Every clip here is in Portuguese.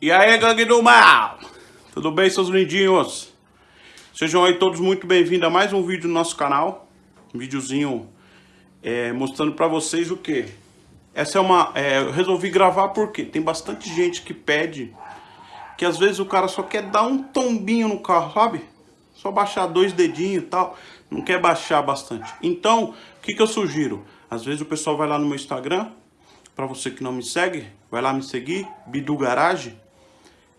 E aí, gangue do mal? Tudo bem, seus lindinhos? Sejam aí todos muito bem-vindos a mais um vídeo do nosso canal. Um videozinho é, mostrando pra vocês o que? Essa é uma... É, eu resolvi gravar porque tem bastante gente que pede que às vezes o cara só quer dar um tombinho no carro, sabe? Só baixar dois dedinhos e tal, não quer baixar bastante. Então, o que, que eu sugiro? Às vezes o pessoal vai lá no meu Instagram, para você que não me segue, vai lá me seguir, Bidu Garage,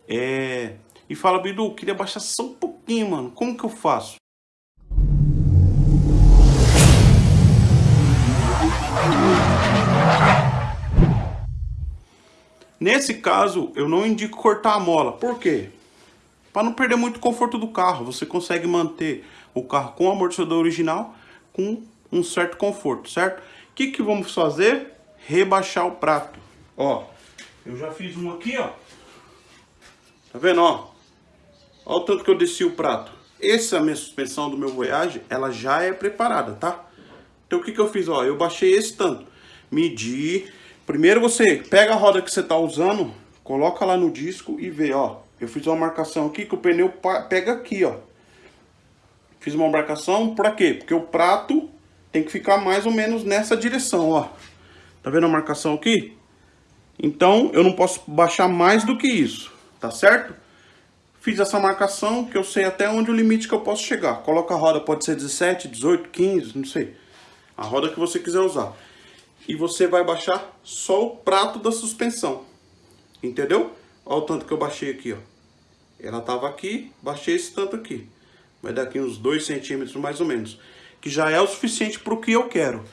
é, e fala, Bidu, queria baixar só um pouquinho, mano, como que eu faço? Nesse caso, eu não indico cortar a mola. Por quê? Para não perder muito conforto do carro. Você consegue manter o carro com o amortecedor original com um certo conforto, certo? O que, que vamos fazer? Rebaixar o prato. Ó, eu já fiz um aqui, ó. Tá vendo, ó? Olha o tanto que eu desci o prato. Essa é minha suspensão do meu Voyage, ela já é preparada, tá? Então o que, que eu fiz? Ó, eu baixei esse tanto. Medi. Primeiro você pega a roda que você tá usando, coloca lá no disco e vê, ó. Eu fiz uma marcação aqui que o pneu pega aqui, ó. Fiz uma marcação pra quê? Porque o prato tem que ficar mais ou menos nessa direção, ó. Tá vendo a marcação aqui? Então, eu não posso baixar mais do que isso, tá certo? Fiz essa marcação que eu sei até onde o limite que eu posso chegar. Coloca a roda, pode ser 17, 18, 15, não sei. A roda que você quiser usar. E você vai baixar só o prato da suspensão. Entendeu? Olha o tanto que eu baixei aqui, ó. Ela tava aqui, baixei esse tanto aqui. Vai dar aqui uns 2 centímetros mais ou menos. Que já é o suficiente para o que eu quero.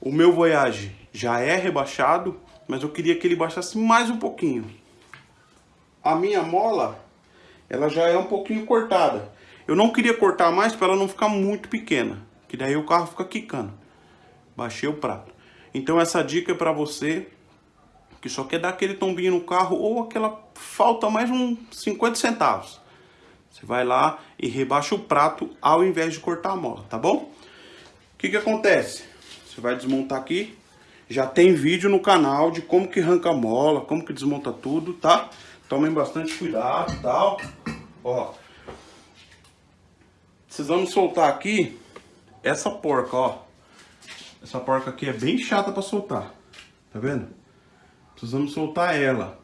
O meu Voyage já é rebaixado, mas eu queria que ele baixasse mais um pouquinho. A minha mola, ela já é um pouquinho cortada. Eu não queria cortar mais para ela não ficar muito pequena, que daí o carro fica quicando. Baixei o prato. Então essa dica é para você que só quer dar aquele tombinho no carro ou aquela falta mais uns 50 centavos. Você vai lá e rebaixa o prato ao invés de cortar a mola, tá bom? O que que acontece? Você vai desmontar aqui. Já tem vídeo no canal de como que arranca a mola, como que desmonta tudo, tá? Tomem bastante cuidado e tal. Ó. Precisamos soltar aqui essa porca, ó. Essa porca aqui é bem chata para soltar. Tá vendo? Precisamos soltar ela.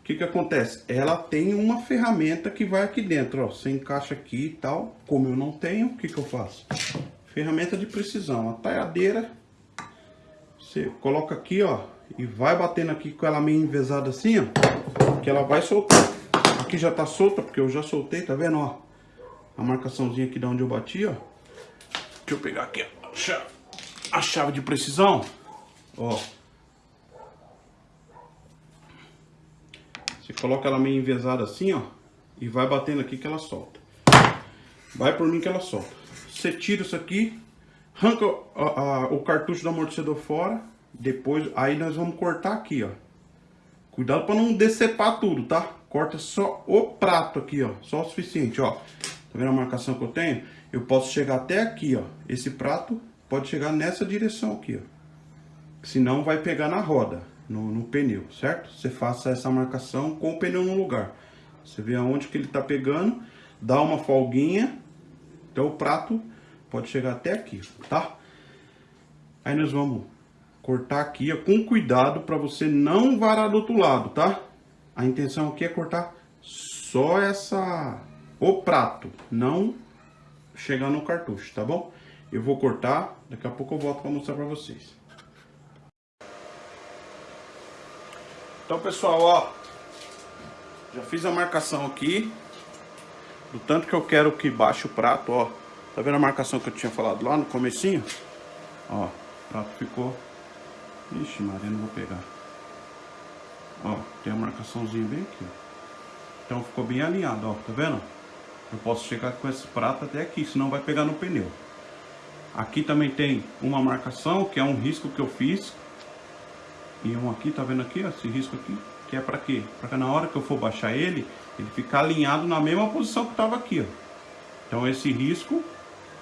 O que que acontece? Ela tem uma ferramenta que vai aqui dentro, ó. Você encaixa aqui e tal. Como eu não tenho, o que que eu faço? Ferramenta de precisão. A talhadeira. Você coloca aqui, ó. E vai batendo aqui com ela meio envezada assim, ó. Que ela vai soltar. Aqui já tá solta, porque eu já soltei, tá vendo, ó? A marcaçãozinha aqui de onde eu bati, ó. Deixa eu pegar aqui. A chave, a chave de precisão. Ó. Você coloca ela meio envezada assim, ó. E vai batendo aqui que ela solta. Vai por mim que ela solta. Você tira isso aqui. Arranca o cartucho do amortecedor fora. Depois, aí nós vamos cortar aqui, ó. Cuidado para não decepar tudo, tá? Corta só o prato aqui, ó. Só o suficiente, ó. Tá vendo a marcação que eu tenho? Eu posso chegar até aqui, ó. Esse prato pode chegar nessa direção aqui, ó. Senão vai pegar na roda no, no, pneu, certo? Você faça essa marcação com o pneu no lugar. Você vê aonde que ele tá pegando, dá uma folguinha, então o prato pode chegar até aqui, tá? Aí nós vamos cortar aqui, ó, com cuidado para você não varar do outro lado, tá? A intenção aqui é cortar só essa o prato, não chegar no cartucho, tá bom? Eu vou cortar, daqui a pouco eu volto para mostrar para vocês. Então, pessoal, ó, já fiz a marcação aqui, do tanto que eu quero que baixe o prato, ó. Tá vendo a marcação que eu tinha falado lá no comecinho? Ó, o prato ficou... Ixi, Maria, não vou pegar. Ó, tem a marcaçãozinha bem aqui. Então ficou bem alinhado, ó, tá vendo? Eu posso chegar com esse prato até aqui, senão vai pegar no pneu. Aqui também tem uma marcação, que é um risco que eu fiz e um aqui, tá vendo aqui, ó, esse risco aqui, que é para quê? Para que na hora que eu for baixar ele, ele ficar alinhado na mesma posição que estava aqui, ó. Então esse risco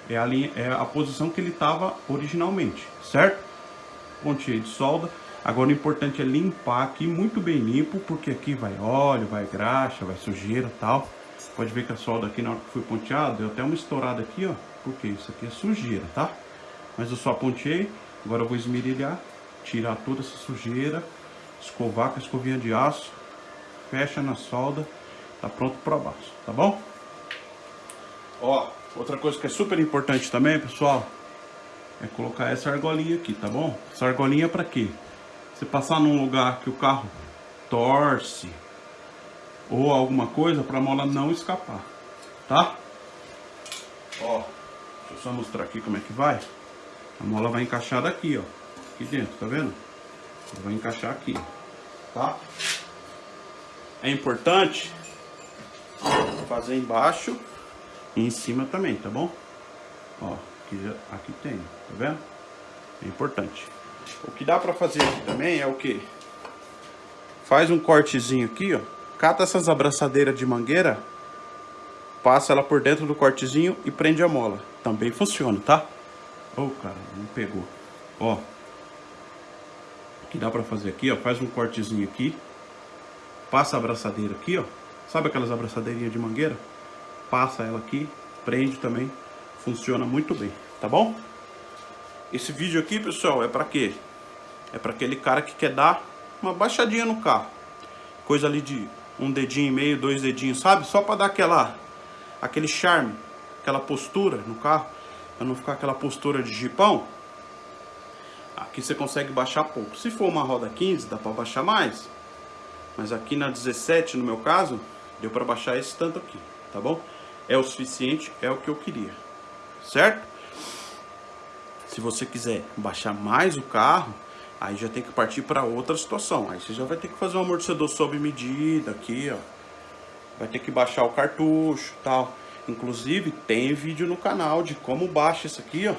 é a, linha, é a posição que ele estava originalmente, certo? Pontinha de solda. Agora o importante é limpar aqui muito bem limpo, porque aqui vai óleo, vai graxa, vai sujeira tal. Pode ver que a solda aqui na hora que foi ponteada, deu até uma estourada aqui, ó. Porque isso aqui é sujeira, tá? Mas eu só ponteei, agora eu vou esmerilhar, tirar toda essa sujeira, escovar com a escovinha de aço, fecha na solda, tá pronto para baixo, tá bom? Ó, outra coisa que é super importante também, pessoal, é colocar essa argolinha aqui, tá bom? Essa argolinha é para quê? Você passar num lugar que o carro torce ou alguma coisa para a mola não escapar, tá? Ó, deixa eu só mostrar aqui como é que vai. A mola vai encaixar daqui, ó, aqui dentro, tá vendo? Vai encaixar aqui, tá? É importante fazer embaixo e em cima também, tá bom? Ó, aqui, aqui tem, tá vendo? É importante. O que dá pra fazer aqui também é o que? Faz um cortezinho aqui, ó. Cata essas abraçadeiras de mangueira, passa ela por dentro do cortezinho e prende a mola. Também funciona, tá? Ô, oh, cara, não pegou. Ó. O que dá pra fazer aqui, ó. Faz um cortezinho aqui. Passa a abraçadeira aqui, ó. Sabe aquelas abraçadeirinhas de mangueira? Passa ela aqui, prende também. Funciona muito bem, tá bom? Esse vídeo aqui, pessoal, é pra quê? É pra aquele cara que quer dar uma baixadinha no carro. Coisa ali de um dedinho e meio, dois dedinhos, sabe? Só pra dar aquela, aquele charme, aquela postura no carro. Pra não ficar aquela postura de jipão. Aqui você consegue baixar pouco. Se for uma roda 15, dá pra baixar mais. Mas aqui na 17, no meu caso, deu para baixar esse tanto aqui, tá bom? É o suficiente, é o que eu queria, certo? Se você quiser baixar mais o carro, aí já tem que partir para outra situação. Aí você já vai ter que fazer um amortecedor sob medida aqui, ó. Vai ter que baixar o cartucho tal. Inclusive, tem vídeo no canal de como baixa isso aqui, ó.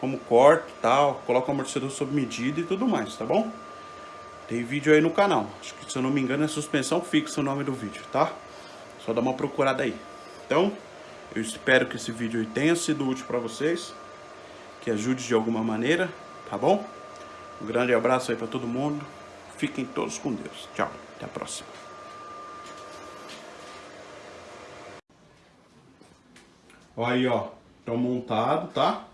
Como corta tal, coloca o amortecedor sob medida e tudo mais, tá bom? Tem vídeo aí no canal. Acho que, se eu não me engano, é suspensão fixa o nome do vídeo, tá? Só dá uma procurada aí. Então, eu espero que esse vídeo tenha sido útil para vocês. Que ajude de alguma maneira, tá bom? Um grande abraço aí para todo mundo. Fiquem todos com Deus. Tchau. Até a próxima. Olha aí, ó. Então montado, tá?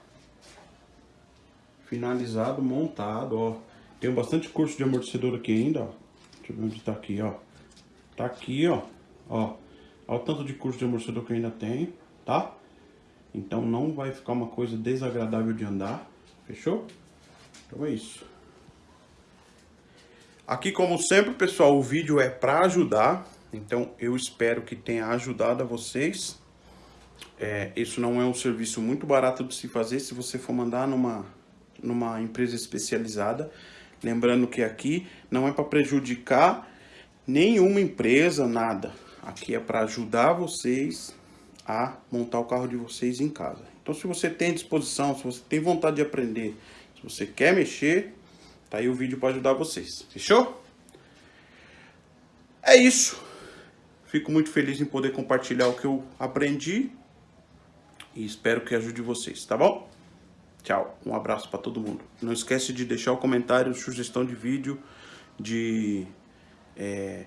Finalizado, montado, ó. Tenho bastante curso de amortecedor aqui ainda, ó. Deixa eu ver onde tá aqui, ó. Tá aqui, ó. Ó. Olha o tanto de curso de amortecedor que eu ainda tenho, tá? Então não vai ficar uma coisa desagradável de andar. Fechou? Então é isso. Aqui, como sempre, pessoal, o vídeo é para ajudar. Então, eu espero que tenha ajudado a vocês. É, isso não é um serviço muito barato de se fazer se você for mandar numa, numa empresa especializada. Lembrando que aqui não é para prejudicar nenhuma empresa, nada. Aqui é para ajudar vocês a montar o carro de vocês em casa. Então se você tem disposição, se você tem vontade de aprender, se você quer mexer, tá aí o vídeo para ajudar vocês. Fechou? É isso. Fico muito feliz em poder compartilhar o que eu aprendi e espero que ajude vocês, tá bom? Tchau, um abraço para todo mundo. Não esquece de deixar o comentário, sugestão de vídeo, de... É...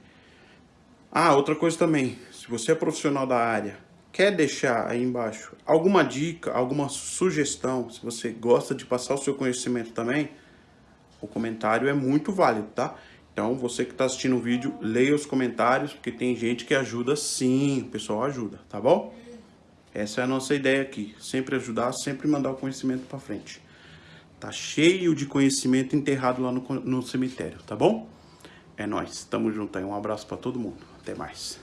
Ah, outra coisa também, se você é profissional da área, quer deixar aí embaixo alguma dica, alguma sugestão, se você gosta de passar o seu conhecimento também, o comentário é muito válido, tá? Então, você que está assistindo o vídeo, leia os comentários, porque tem gente que ajuda sim, o pessoal ajuda, tá bom? Essa é a nossa ideia aqui, sempre ajudar, sempre mandar o conhecimento para frente. Tá cheio de conhecimento enterrado lá no, no cemitério, tá bom? É nóis, tamo junto aí, um abraço para todo mundo, até mais.